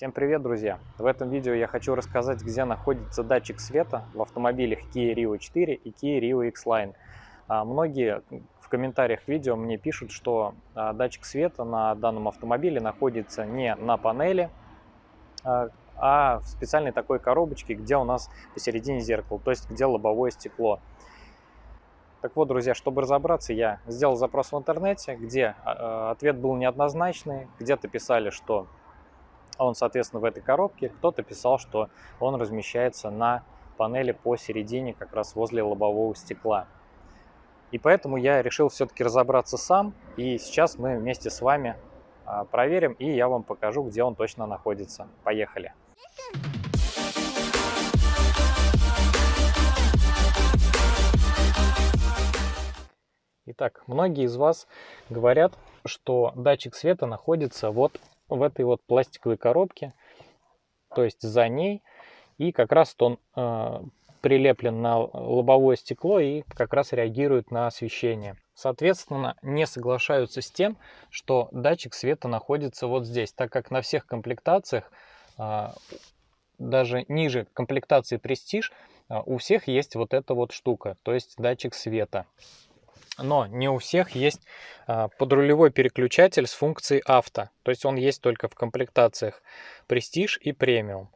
Всем привет, друзья! В этом видео я хочу рассказать, где находится датчик света в автомобилях Kia Rio 4 и Kia Rio X-Line. А, многие в комментариях к видео мне пишут, что а, датчик света на данном автомобиле находится не на панели, а, а в специальной такой коробочке, где у нас посередине зеркало, то есть где лобовое стекло. Так вот, друзья, чтобы разобраться, я сделал запрос в интернете, где ответ был неоднозначный. Где-то писали, что он, соответственно, в этой коробке. Кто-то писал, что он размещается на панели посередине, как раз возле лобового стекла. И поэтому я решил все-таки разобраться сам. И сейчас мы вместе с вами а, проверим, и я вам покажу, где он точно находится. Поехали! Итак, многие из вас говорят, что датчик света находится вот в этой вот пластиковой коробке, то есть за ней. И как раз он э, прилеплен на лобовое стекло и как раз реагирует на освещение. Соответственно, не соглашаются с тем, что датчик света находится вот здесь, так как на всех комплектациях, э, даже ниже комплектации Prestige, э, у всех есть вот эта вот штука, то есть датчик света но не у всех есть а, подрулевой переключатель с функцией авто. То есть он есть только в комплектациях Prestige и Premium.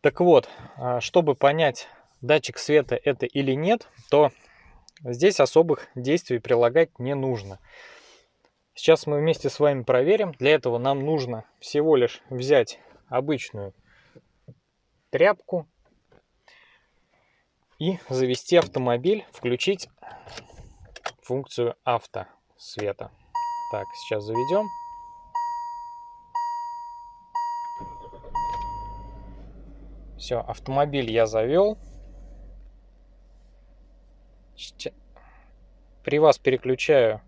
Так вот, а, чтобы понять, датчик света это или нет, то здесь особых действий прилагать не нужно. Сейчас мы вместе с вами проверим. Для этого нам нужно всего лишь взять обычную тряпку и завести автомобиль, включить функцию авто света. Так, сейчас заведем. Все, автомобиль я завел. При вас переключаю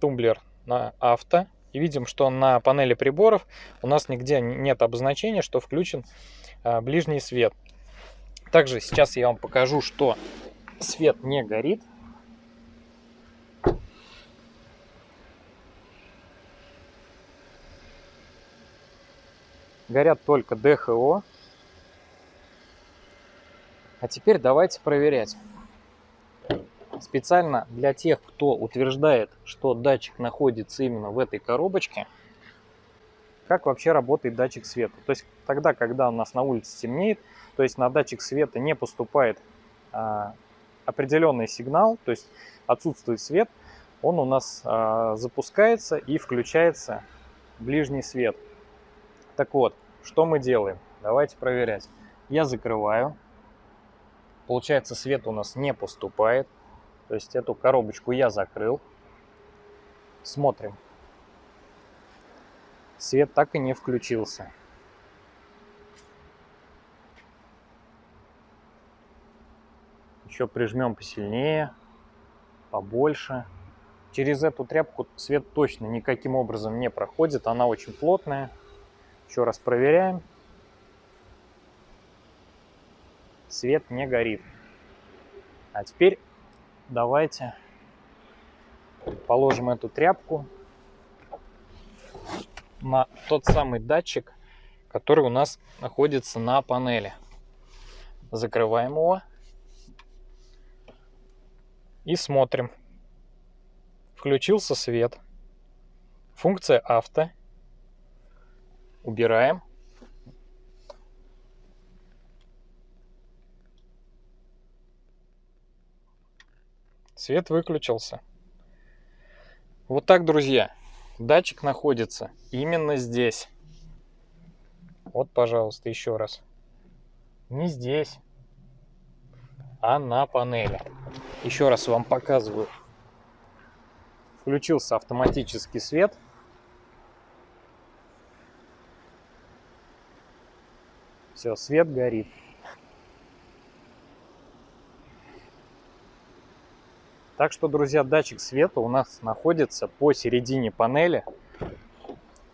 тумблер на авто. И видим, что на панели приборов у нас нигде нет обозначения, что включен а, ближний свет. Также сейчас я вам покажу, что свет не горит. Горят только ДХО. А теперь давайте проверять. Специально для тех, кто утверждает, что датчик находится именно в этой коробочке, как вообще работает датчик света. То есть тогда, когда у нас на улице темнеет, то есть на датчик света не поступает а, определенный сигнал, то есть отсутствует свет, он у нас а, запускается и включается ближний свет. Так вот, что мы делаем? Давайте проверять. Я закрываю. Получается, свет у нас не поступает. То есть эту коробочку я закрыл. Смотрим. Свет так и не включился. Еще прижмем посильнее, побольше. Через эту тряпку свет точно никаким образом не проходит. Она очень плотная. Еще раз проверяем. Свет не горит. А теперь давайте положим эту тряпку на тот самый датчик, который у нас находится на панели. Закрываем его и смотрим. Включился свет. Функция авто убираем. Свет выключился. Вот так, друзья, датчик находится именно здесь. Вот, пожалуйста, еще раз. Не здесь, а на панели. Еще раз вам показываю. Включился автоматический свет. Все, свет горит. Так что, друзья, датчик света у нас находится посередине панели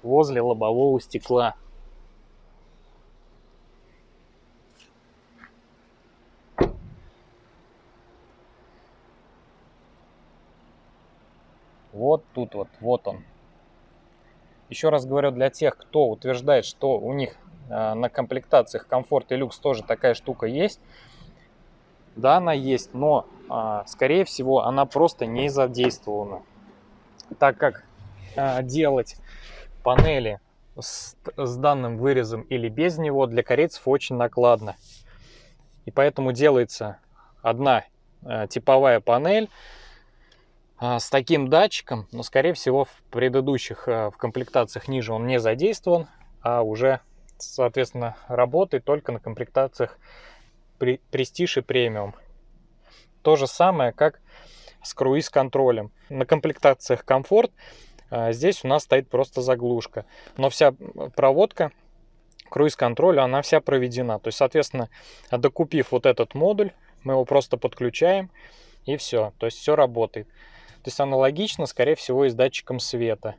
возле лобового стекла. Вот тут вот, вот он. Еще раз говорю, для тех, кто утверждает, что у них на комплектациях комфорт и люкс тоже такая штука есть. Да, она есть, но, э, скорее всего, она просто не задействована. Так как э, делать панели с, с данным вырезом или без него для корейцев очень накладно. И поэтому делается одна типовая панель с таким датчиком, но скорее всего в предыдущих в комплектациях ниже он не задействован, а уже соответственно работает только на комплектациях Prestige и премиум. То же самое, как с круиз-контролем. На комплектациях комфорт а, здесь у нас стоит просто заглушка. Но вся проводка круиз-контроля, она вся проведена. То есть, соответственно, докупив вот этот модуль, мы его просто подключаем и все. То есть все работает. То есть аналогично, скорее всего, и с датчиком света.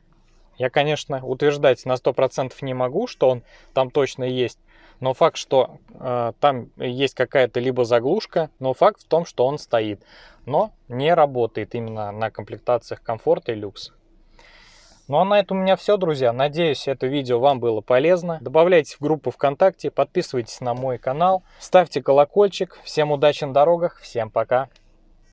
Я, конечно, утверждать на 100% не могу, что он там точно есть. Но факт, что э, там есть какая-то либо заглушка, но факт в том, что он стоит. Но не работает именно на комплектациях комфорт и люкс. Ну а на этом у меня все, друзья. Надеюсь, это видео вам было полезно. Добавляйтесь в группу ВКонтакте, подписывайтесь на мой канал, ставьте колокольчик. Всем удачи на дорогах, всем пока!